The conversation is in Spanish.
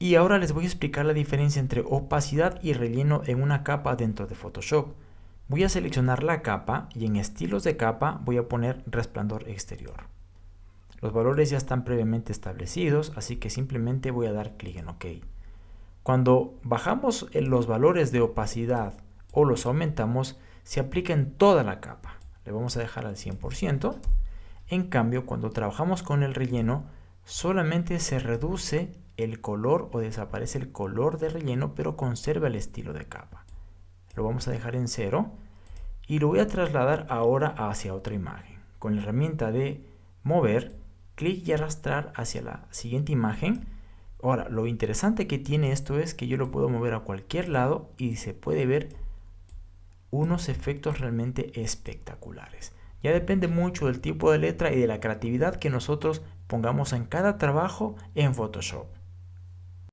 Y ahora les voy a explicar la diferencia entre opacidad y relleno en una capa dentro de Photoshop. Voy a seleccionar la capa y en estilos de capa voy a poner resplandor exterior. Los valores ya están previamente establecidos, así que simplemente voy a dar clic en OK. Cuando bajamos los valores de opacidad o los aumentamos, se aplica en toda la capa. Le vamos a dejar al 100%. En cambio, cuando trabajamos con el relleno, solamente se reduce el color o desaparece el color de relleno, pero conserva el estilo de capa. Lo vamos a dejar en cero y lo voy a trasladar ahora hacia otra imagen. Con la herramienta de mover, clic y arrastrar hacia la siguiente imagen. Ahora, lo interesante que tiene esto es que yo lo puedo mover a cualquier lado y se puede ver unos efectos realmente espectaculares. Ya depende mucho del tipo de letra y de la creatividad que nosotros pongamos en cada trabajo en Photoshop.